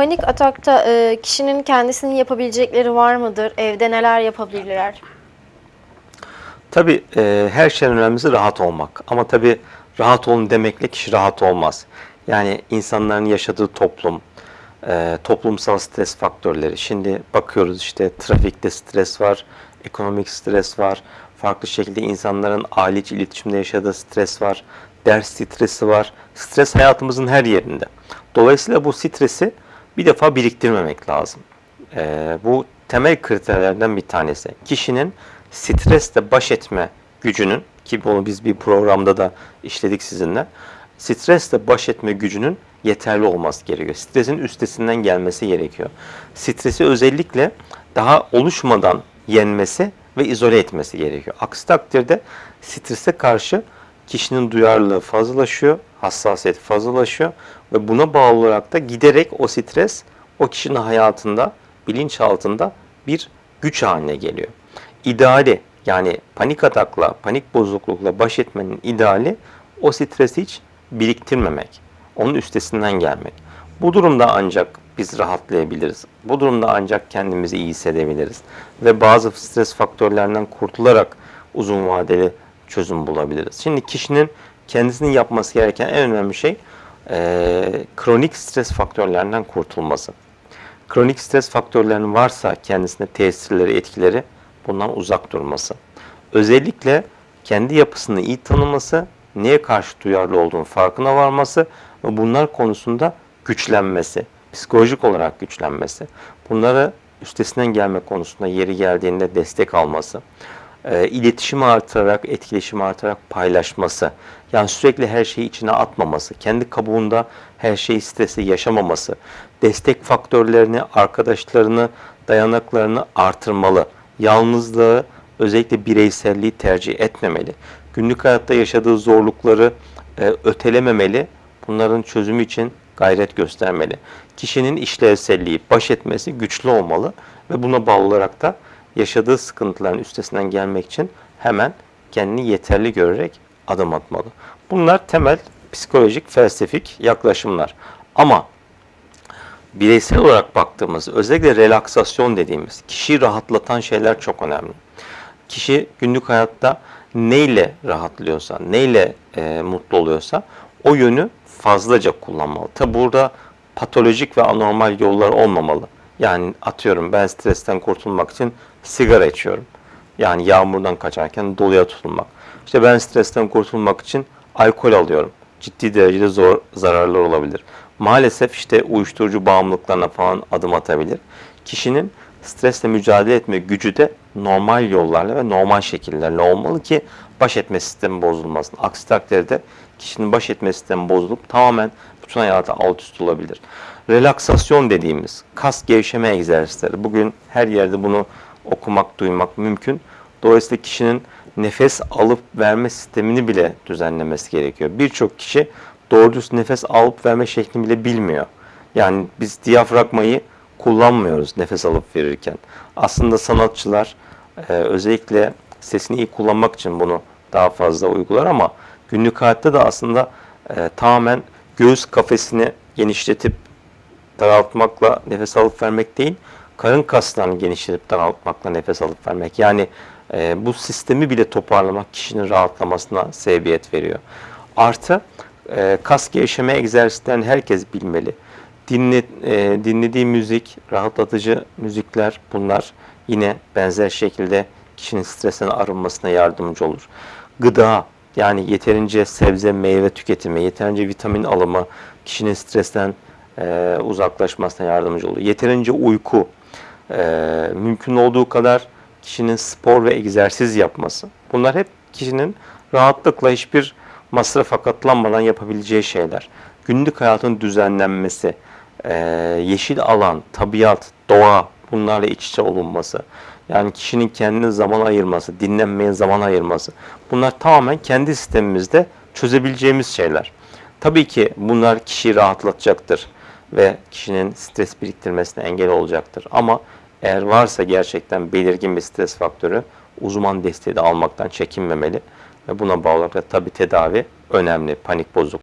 Panik atakta e, kişinin kendisinin yapabilecekleri var mıdır? Evde neler yapabilirler? Tabii e, her şeyden önemlisi rahat olmak. Ama tabii rahat olun demekle kişi rahat olmaz. Yani insanların yaşadığı toplum, e, toplumsal stres faktörleri. Şimdi bakıyoruz işte trafikte stres var, ekonomik stres var, farklı şekilde insanların aile içi iletişimde yaşadığı stres var, ders stresi var. Stres hayatımızın her yerinde. Dolayısıyla bu stresi bir defa biriktirmemek lazım. Ee, bu temel kriterlerden bir tanesi. Kişinin stresle baş etme gücünün ki bunu biz bir programda da işledik sizinle. Stresle baş etme gücünün yeterli olması gerekiyor. Stresin üstesinden gelmesi gerekiyor. Stresi özellikle daha oluşmadan yenmesi ve izole etmesi gerekiyor. Aksi takdirde strese karşı kişinin duyarlılığı fazlalaşıyor, hassasiyet fazlalaşıyor ve buna bağlı olarak da giderek o stres o kişinin hayatında, bilinçaltında bir güç haline geliyor. İdeali yani panik atakla, panik bozuklukla baş etmenin ideali o stresi hiç biriktirmemek, onun üstesinden gelmek. Bu durumda ancak biz rahatlayabiliriz. Bu durumda ancak kendimizi iyi hissedebiliriz. Ve bazı stres faktörlerinden kurtularak uzun vadeli çözüm bulabiliriz. Şimdi kişinin kendisinin yapması gereken en önemli şey eee, kronik stres faktörlerinden kurtulması. Kronik stres faktörlerinin varsa kendisine tesirleri, etkileri bundan uzak durması. Özellikle kendi yapısını iyi tanıması, neye karşı duyarlı olduğunu farkına varması ve bunlar konusunda güçlenmesi, psikolojik olarak güçlenmesi. Bunları üstesinden gelme konusunda yeri geldiğinde destek alması e, iletişimi artırarak, etkileşimi artırarak paylaşması. Yani sürekli her şeyi içine atmaması, kendi kabuğunda her şeyi stresi yaşamaması, destek faktörlerini, arkadaşlarını, dayanaklarını artırmalı. Yalnızlığı, özellikle bireyselliği tercih etmemeli. Günlük hayatta yaşadığı zorlukları e, ötelememeli. Bunların çözümü için gayret göstermeli. Kişinin işlevselliği, baş etmesi güçlü olmalı ve buna bağlı olarak da yaşadığı sıkıntıların üstesinden gelmek için hemen kendini yeterli görerek adım atmalı. Bunlar temel psikolojik, felsefik yaklaşımlar. Ama bireysel olarak baktığımız, özellikle relaksasyon dediğimiz, kişiyi rahatlatan şeyler çok önemli. Kişi günlük hayatta neyle rahatlıyorsa, neyle e, mutlu oluyorsa o yönü fazlaca kullanmalı. Tabi burada patolojik ve anormal yollar olmamalı. Yani atıyorum ben stresten kurtulmak için sigara içiyorum. Yani yağmurdan kaçarken doluya tutulmak. İşte ben stresten kurtulmak için alkol alıyorum. Ciddi derecede zor zararlar olabilir. Maalesef işte uyuşturucu bağımlılıklarına falan adım atabilir. Kişinin stresle mücadele etme gücü de normal yollarla ve normal şekillerle olmalı ki baş etme sistemi bozulmasın. Aksi takdirde kişinin baş etme sistemi bozulup tamamen bütün hayatı alt üst olabilir. Relaksasyon dediğimiz kas gevşeme egzersizleri. Bugün her yerde bunu okumak, duymak mümkün. Dolayısıyla kişinin nefes alıp verme sistemini bile düzenlemesi gerekiyor. Birçok kişi doğru düz nefes alıp verme şeklini bile bilmiyor. Yani biz diyafragmayı kullanmıyoruz nefes alıp verirken. Aslında sanatçılar e, özellikle sesini iyi kullanmak için bunu daha fazla uygular ama günlük hayatta da aslında e, tamamen göğüs kafesini genişletip daraltmakla nefes alıp vermek değil, karın kaslarını genişletip daraltmakla nefes alıp vermek. Yani e, bu sistemi bile toparlamak kişinin rahatlamasına sebebiyet veriyor. Artı e, kas gevşeme egzersizlerini herkes bilmeli. Dinle, e, dinlediği müzik, rahatlatıcı müzikler bunlar yine benzer şekilde kişinin stresten arınmasına yardımcı olur. Gıda yani yeterince sebze, meyve tüketimi, yeterince vitamin alımı kişinin stresten e, uzaklaşmasına yardımcı olur. Yeterince uyku, e, mümkün olduğu kadar kişinin spor ve egzersiz yapması. Bunlar hep kişinin rahatlıkla hiçbir masrafa katlanmadan yapabileceği şeyler. Günlük hayatın düzenlenmesi, e, yeşil alan, tabiat, doğa bunlarla iç içe olunması. Yani kişinin kendine zaman ayırması, dinlenmeye zaman ayırması. Bunlar tamamen kendi sistemimizde çözebileceğimiz şeyler. Tabii ki bunlar kişiyi rahatlatacaktır ve kişinin stres biriktirmesine engel olacaktır. Ama eğer varsa gerçekten belirgin bir stres faktörü uzman desteği de almaktan çekinmemeli ve buna bağlı olarak tabii tedavi önemli panik bozuk